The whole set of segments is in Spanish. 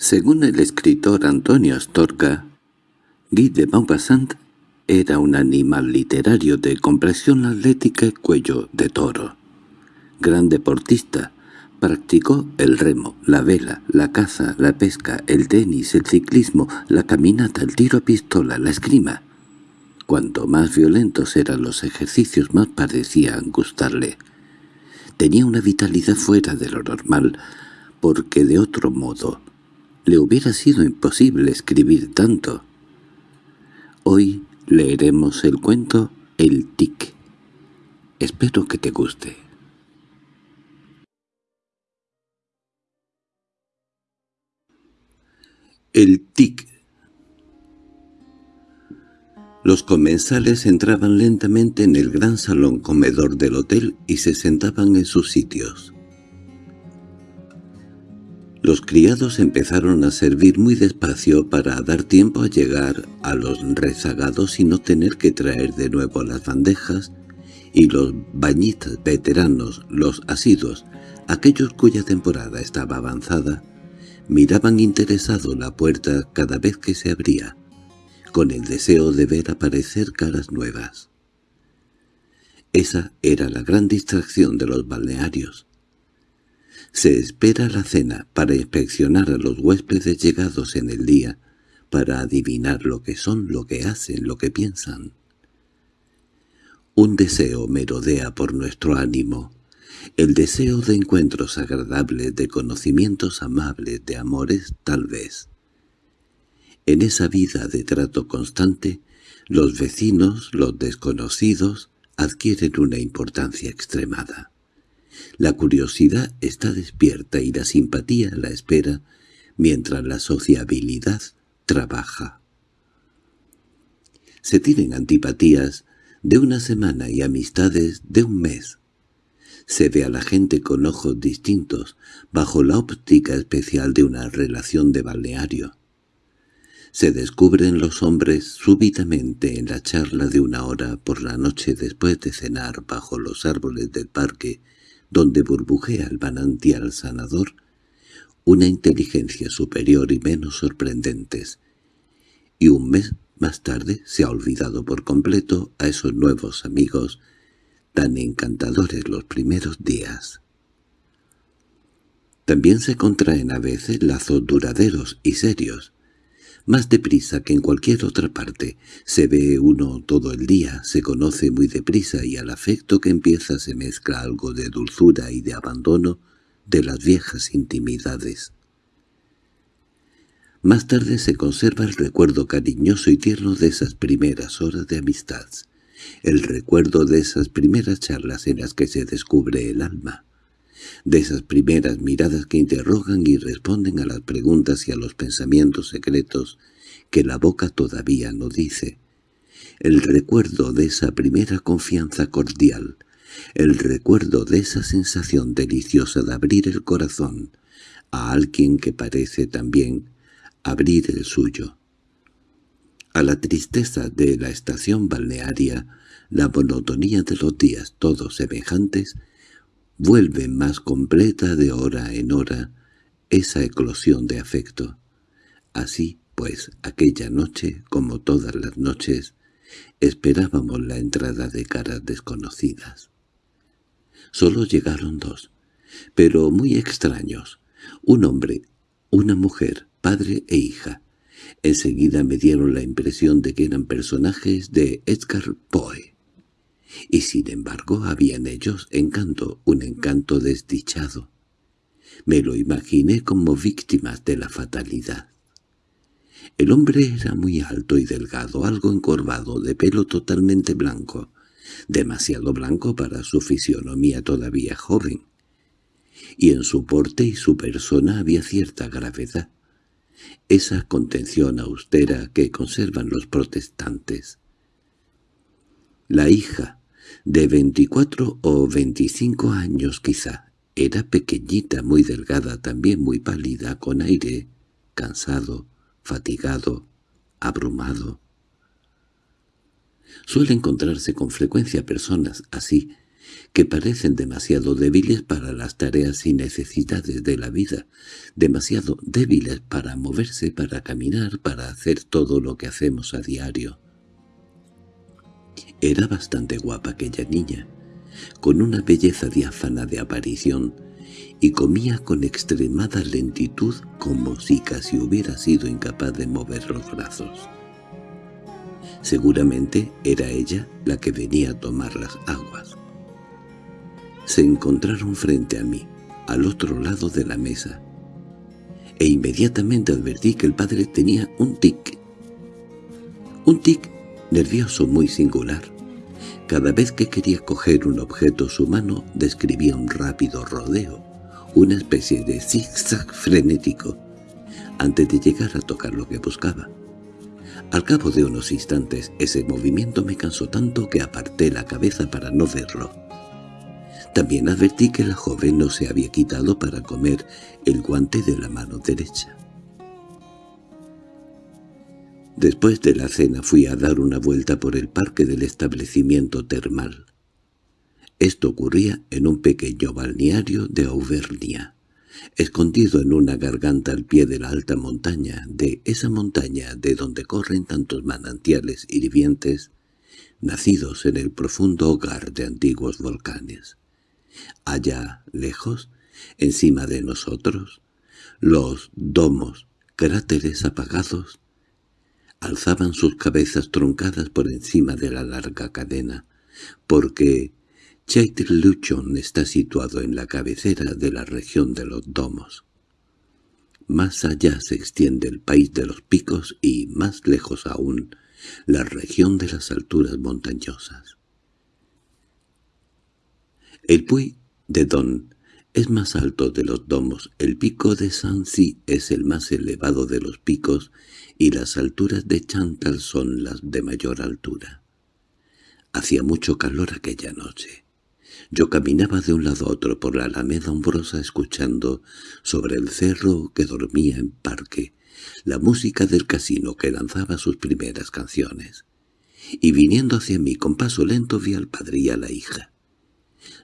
Según el escritor Antonio Astorga, Guy de Maupassant era un animal literario de compresión atlética y cuello de toro. Gran deportista, practicó el remo, la vela, la caza, la pesca, el tenis, el ciclismo, la caminata, el tiro a pistola, la esgrima. Cuanto más violentos eran los ejercicios, más parecían gustarle. Tenía una vitalidad fuera de lo normal, porque de otro modo le hubiera sido imposible escribir tanto. Hoy leeremos el cuento El Tic. Espero que te guste. El Tic Los comensales entraban lentamente en el gran salón comedor del hotel y se sentaban en sus sitios. Los criados empezaron a servir muy despacio para dar tiempo a llegar a los rezagados y no tener que traer de nuevo las bandejas, y los bañistas veteranos, los asidos, aquellos cuya temporada estaba avanzada, miraban interesado la puerta cada vez que se abría, con el deseo de ver aparecer caras nuevas. Esa era la gran distracción de los balnearios. Se espera la cena para inspeccionar a los huéspedes llegados en el día, para adivinar lo que son, lo que hacen, lo que piensan. Un deseo merodea por nuestro ánimo, el deseo de encuentros agradables, de conocimientos amables, de amores tal vez. En esa vida de trato constante, los vecinos, los desconocidos, adquieren una importancia extremada. La curiosidad está despierta y la simpatía la espera, mientras la sociabilidad trabaja. Se tienen antipatías de una semana y amistades de un mes. Se ve a la gente con ojos distintos, bajo la óptica especial de una relación de balneario. Se descubren los hombres súbitamente en la charla de una hora por la noche después de cenar bajo los árboles del parque donde burbujea el manantial sanador, una inteligencia superior y menos sorprendentes, y un mes más tarde se ha olvidado por completo a esos nuevos amigos tan encantadores los primeros días. También se contraen a veces lazos duraderos y serios, más deprisa que en cualquier otra parte. Se ve uno todo el día, se conoce muy deprisa y al afecto que empieza se mezcla algo de dulzura y de abandono de las viejas intimidades. Más tarde se conserva el recuerdo cariñoso y tierno de esas primeras horas de amistad, el recuerdo de esas primeras charlas en las que se descubre el alma de esas primeras miradas que interrogan y responden a las preguntas y a los pensamientos secretos que la boca todavía no dice. El recuerdo de esa primera confianza cordial, el recuerdo de esa sensación deliciosa de abrir el corazón a alguien que parece también abrir el suyo. A la tristeza de la estación balnearia, la monotonía de los días todos semejantes, vuelve más completa de hora en hora esa eclosión de afecto. Así, pues, aquella noche, como todas las noches, esperábamos la entrada de caras desconocidas. Solo llegaron dos, pero muy extraños, un hombre, una mujer, padre e hija. Enseguida me dieron la impresión de que eran personajes de Edgar Poe y sin embargo había en ellos encanto, un encanto desdichado. Me lo imaginé como víctimas de la fatalidad. El hombre era muy alto y delgado, algo encorvado, de pelo totalmente blanco, demasiado blanco para su fisionomía todavía joven. Y en su porte y su persona había cierta gravedad, esa contención austera que conservan los protestantes. La hija, de veinticuatro o veinticinco años quizá. Era pequeñita, muy delgada, también muy pálida, con aire, cansado, fatigado, abrumado. Suele encontrarse con frecuencia personas así, que parecen demasiado débiles para las tareas y necesidades de la vida, demasiado débiles para moverse, para caminar, para hacer todo lo que hacemos a diario. Era bastante guapa aquella niña, con una belleza diáfana de aparición, y comía con extremada lentitud como si casi hubiera sido incapaz de mover los brazos. Seguramente era ella la que venía a tomar las aguas. Se encontraron frente a mí, al otro lado de la mesa, e inmediatamente advertí que el padre tenía un tic. Un tic nervioso muy singular. Cada vez que quería coger un objeto su mano describía un rápido rodeo, una especie de zigzag frenético, antes de llegar a tocar lo que buscaba. Al cabo de unos instantes ese movimiento me cansó tanto que aparté la cabeza para no verlo. También advertí que la joven no se había quitado para comer el guante de la mano derecha. Después de la cena fui a dar una vuelta por el parque del establecimiento termal. Esto ocurría en un pequeño balneario de Auvernia, escondido en una garganta al pie de la alta montaña, de esa montaña de donde corren tantos manantiales hirvientes, nacidos en el profundo hogar de antiguos volcanes. Allá, lejos, encima de nosotros, los domos, cráteres apagados, alzaban sus cabezas truncadas por encima de la larga cadena, porque Luchon está situado en la cabecera de la región de los domos. Más allá se extiende el país de los picos y, más lejos aún, la región de las alturas montañosas. El Puy de Don es más alto de los domos, el pico de Sancy es el más elevado de los picos y las alturas de Chantal son las de mayor altura. Hacía mucho calor aquella noche. Yo caminaba de un lado a otro por la alameda umbrosa escuchando sobre el cerro que dormía en parque la música del casino que lanzaba sus primeras canciones. Y viniendo hacia mí con paso lento vi al padre y a la hija.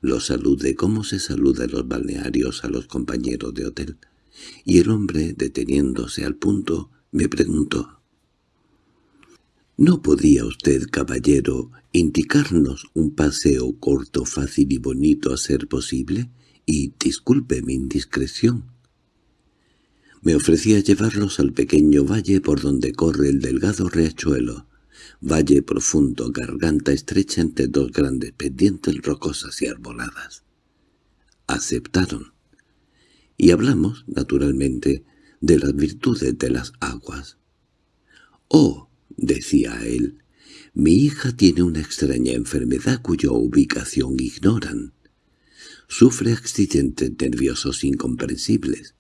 Los saludé como se saluda en los balnearios a los compañeros de hotel, y el hombre, deteniéndose al punto, me preguntó. —¿No podía usted, caballero, indicarnos un paseo corto, fácil y bonito a ser posible? Y disculpe mi indiscreción. Me ofrecía llevarlos al pequeño valle por donde corre el delgado riachuelo, valle profundo, garganta estrecha entre dos grandes pendientes rocosas y arboladas. Aceptaron. Y hablamos, naturalmente, de las virtudes de las aguas. «Oh», decía él, «mi hija tiene una extraña enfermedad cuya ubicación ignoran. Sufre accidentes nerviosos incomprensibles.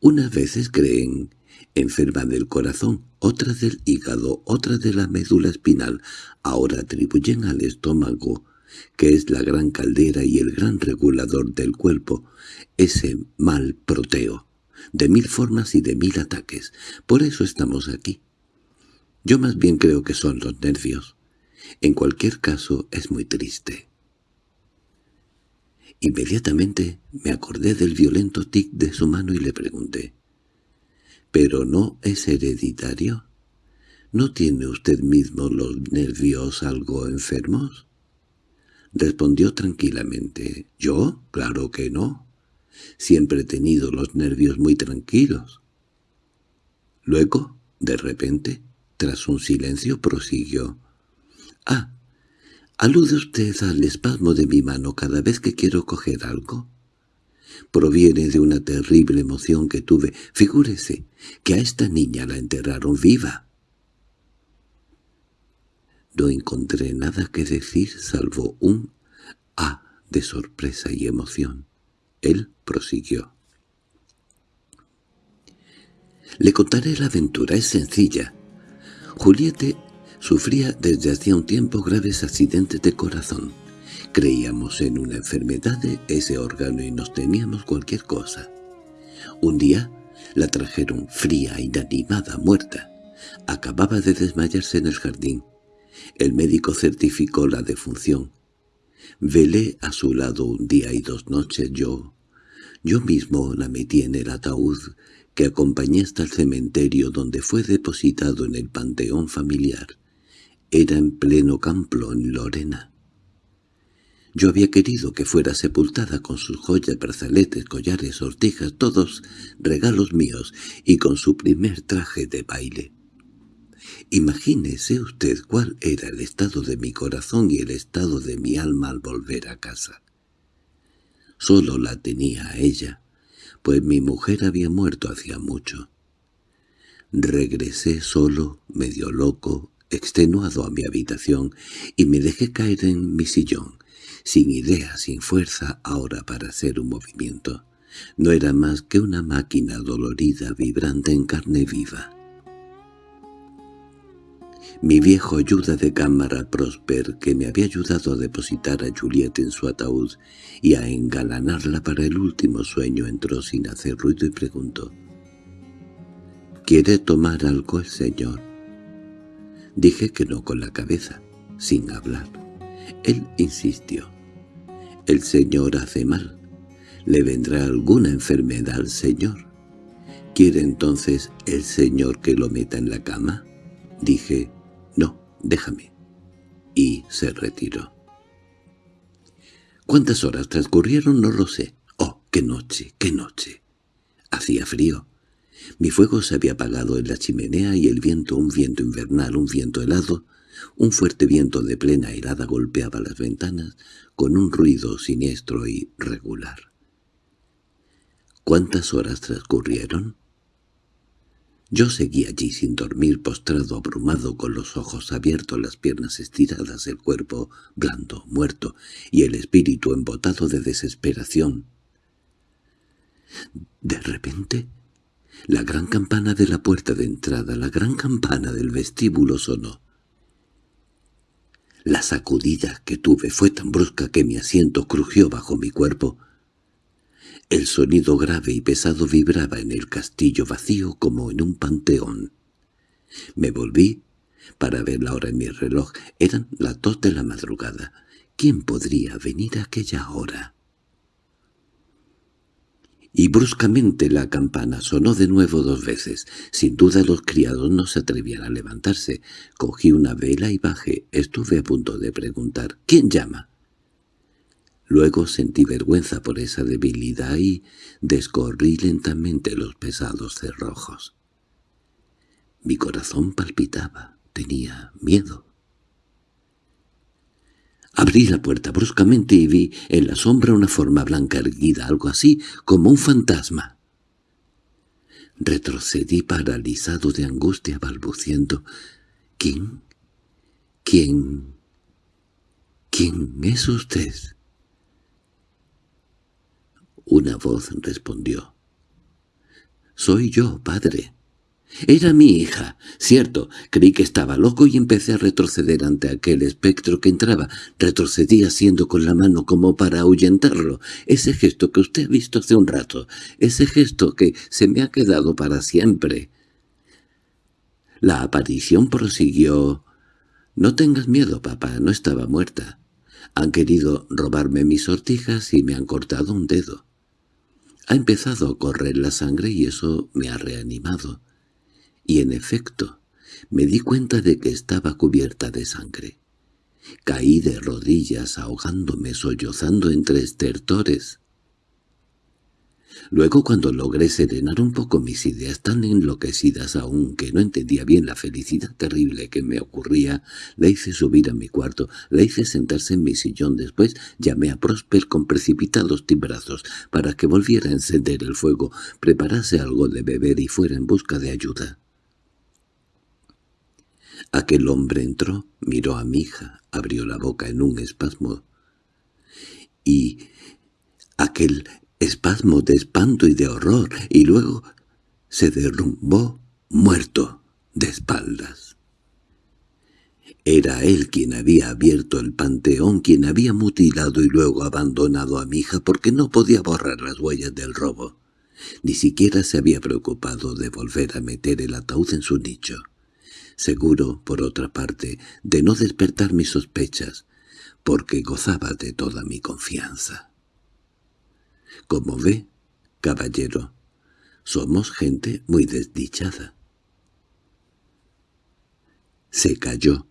Unas veces creen enferma del corazón, otra del hígado, otra de la médula espinal. Ahora atribuyen al estómago, que es la gran caldera y el gran regulador del cuerpo, ese mal proteo, de mil formas y de mil ataques. Por eso estamos aquí. Yo más bien creo que son los nervios. En cualquier caso es muy triste. Inmediatamente me acordé del violento tic de su mano y le pregunté, —¿Pero no es hereditario? ¿No tiene usted mismo los nervios algo enfermos? Respondió tranquilamente. —¿Yo? Claro que no. Siempre he tenido los nervios muy tranquilos. Luego, de repente, tras un silencio, prosiguió. —Ah, ¿alude usted al espasmo de mi mano cada vez que quiero coger algo? Proviene de una terrible emoción que tuve. Figúrese que a esta niña la enterraron viva. No encontré nada que decir salvo un «ah» de sorpresa y emoción. Él prosiguió. Le contaré la aventura, es sencilla. Juliette sufría desde hacía un tiempo graves accidentes de corazón. Creíamos en una enfermedad de ese órgano y nos temíamos cualquier cosa. Un día la trajeron fría, inanimada, muerta. Acababa de desmayarse en el jardín. El médico certificó la defunción. Velé a su lado un día y dos noches yo. Yo mismo la metí en el ataúd que acompañé hasta el cementerio donde fue depositado en el panteón familiar. Era en pleno campo en Lorena. Yo había querido que fuera sepultada con sus joyas, brazaletes, collares, sortijas, todos regalos míos, y con su primer traje de baile. Imagínese usted cuál era el estado de mi corazón y el estado de mi alma al volver a casa. Solo la tenía a ella, pues mi mujer había muerto hacía mucho. Regresé solo, medio loco, extenuado a mi habitación, y me dejé caer en mi sillón, sin idea, sin fuerza ahora para hacer un movimiento. No era más que una máquina dolorida vibrante en carne viva. Mi viejo ayuda de cámara Prosper, que me había ayudado a depositar a Juliet en su ataúd y a engalanarla para el último sueño, entró sin hacer ruido y preguntó. —¿Quiere tomar algo el señor? Dije que no con la cabeza, sin hablar. Él insistió. «El señor hace mal. ¿Le vendrá alguna enfermedad al señor? ¿Quiere entonces el señor que lo meta en la cama?» Dije, «No, déjame». Y se retiró. ¿Cuántas horas transcurrieron? No lo sé. ¡Oh, qué noche, qué noche! Hacía frío. Mi fuego se había apagado en la chimenea y el viento, un viento invernal, un viento helado, un fuerte viento de plena helada golpeaba las ventanas con un ruido siniestro y regular. ¿Cuántas horas transcurrieron? Yo seguí allí sin dormir, postrado, abrumado, con los ojos abiertos, las piernas estiradas, el cuerpo blando, muerto, y el espíritu embotado de desesperación. De repente, la gran campana de la puerta de entrada, la gran campana del vestíbulo sonó. La sacudida que tuve fue tan brusca que mi asiento crujió bajo mi cuerpo. El sonido grave y pesado vibraba en el castillo vacío como en un panteón. Me volví para ver la hora en mi reloj. Eran las dos de la madrugada. ¿Quién podría venir a aquella hora? Y bruscamente la campana sonó de nuevo dos veces. Sin duda los criados no se atrevían a levantarse. Cogí una vela y bajé. Estuve a punto de preguntar «¿Quién llama?» Luego sentí vergüenza por esa debilidad y descorrí lentamente los pesados cerrojos. Mi corazón palpitaba, tenía miedo. Abrí la puerta bruscamente y vi en la sombra una forma blanca erguida, algo así como un fantasma. Retrocedí paralizado de angustia, balbuciendo. —¿Quién? ¿Quién? ¿Quién es usted? Una voz respondió. —Soy yo, padre. Era mi hija. Cierto, creí que estaba loco y empecé a retroceder ante aquel espectro que entraba. Retrocedí haciendo con la mano como para ahuyentarlo. Ese gesto que usted ha visto hace un rato. Ese gesto que se me ha quedado para siempre. La aparición prosiguió. «No tengas miedo, papá, no estaba muerta. Han querido robarme mis sortijas y me han cortado un dedo. Ha empezado a correr la sangre y eso me ha reanimado» y en efecto me di cuenta de que estaba cubierta de sangre. Caí de rodillas ahogándome sollozando entre estertores. Luego cuando logré serenar un poco mis ideas tan enloquecidas aún que no entendía bien la felicidad terrible que me ocurría, la hice subir a mi cuarto, la hice sentarse en mi sillón. Después llamé a Prosper con precipitados timbrazos para que volviera a encender el fuego, preparase algo de beber y fuera en busca de ayuda. Aquel hombre entró, miró a mi hija, abrió la boca en un espasmo. Y aquel espasmo de espanto y de horror, y luego se derrumbó muerto de espaldas. Era él quien había abierto el panteón, quien había mutilado y luego abandonado a mi hija porque no podía borrar las huellas del robo. Ni siquiera se había preocupado de volver a meter el ataúd en su nicho seguro, por otra parte, de no despertar mis sospechas, porque gozaba de toda mi confianza. Como ve, caballero, somos gente muy desdichada. Se cayó.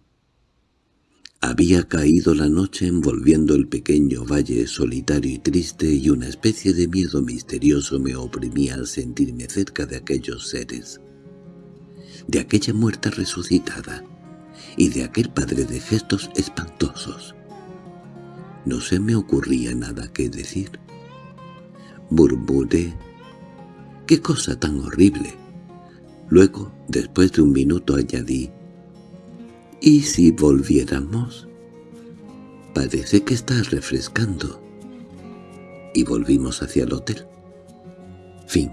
Había caído la noche envolviendo el pequeño valle solitario y triste y una especie de miedo misterioso me oprimía al sentirme cerca de aquellos seres, de aquella muerta resucitada y de aquel padre de gestos espantosos. No se me ocurría nada que decir. Murmuré, ¡qué cosa tan horrible! Luego, después de un minuto añadí, ¿Y si volviéramos? Parece que está refrescando. Y volvimos hacia el hotel. Fin.